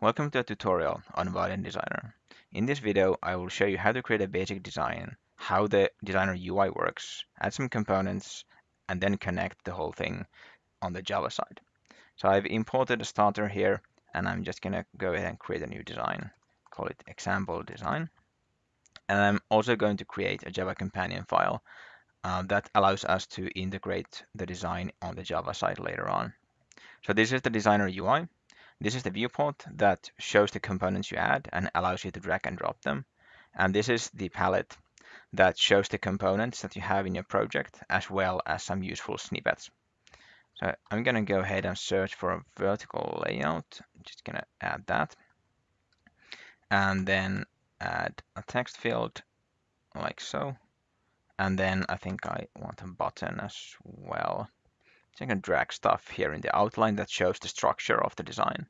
Welcome to a tutorial on Vaadin Designer. In this video, I will show you how to create a basic design, how the Designer UI works, add some components, and then connect the whole thing on the Java side. So I've imported a starter here, and I'm just gonna go ahead and create a new design. Call it example design. And I'm also going to create a Java companion file uh, that allows us to integrate the design on the Java side later on. So this is the Designer UI. This is the viewport that shows the components you add and allows you to drag and drop them. And this is the palette that shows the components that you have in your project as well as some useful snippets. So I'm going to go ahead and search for a vertical layout. I'm just going to add that. And then add a text field like so. And then I think I want a button as well. So I can drag stuff here in the outline that shows the structure of the design.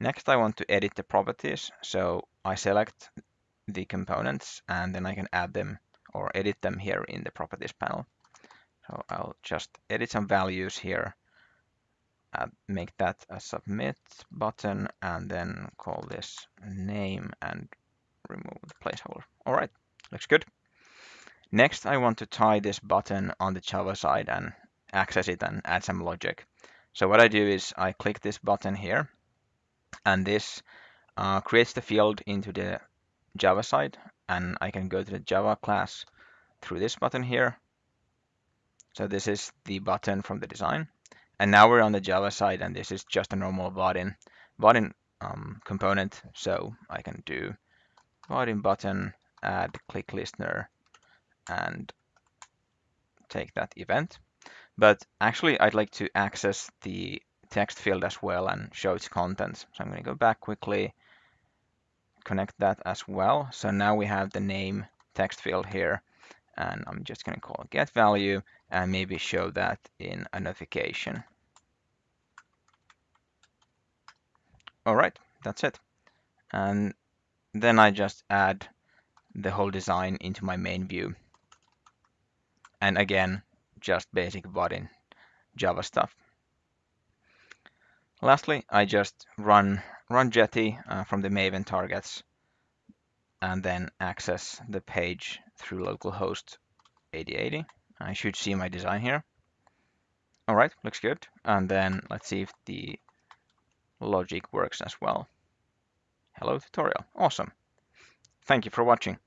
Next, I want to edit the properties. So I select the components and then I can add them or edit them here in the properties panel. So I'll just edit some values here, make that a submit button and then call this name and remove the placeholder. All right, looks good. Next, I want to tie this button on the Java side and access it and add some logic. So what I do is I click this button here and this uh, creates the field into the Java side and I can go to the Java class through this button here. So this is the button from the design. And now we're on the Java side and this is just a normal button, Vaadin um, component. So I can do Vaadin button, add click listener and take that event. But actually, I'd like to access the text field as well and show its contents. So I'm going to go back quickly, connect that as well. So now we have the name text field here. And I'm just going to call get value and maybe show that in a notification. All right, that's it. And then I just add the whole design into my main view. And again, just basic Vaadin Java stuff. Lastly, I just run run Jetty uh, from the Maven targets and then access the page through localhost 8080. I should see my design here. All right, looks good. And then let's see if the logic works as well. Hello tutorial, awesome. Thank you for watching.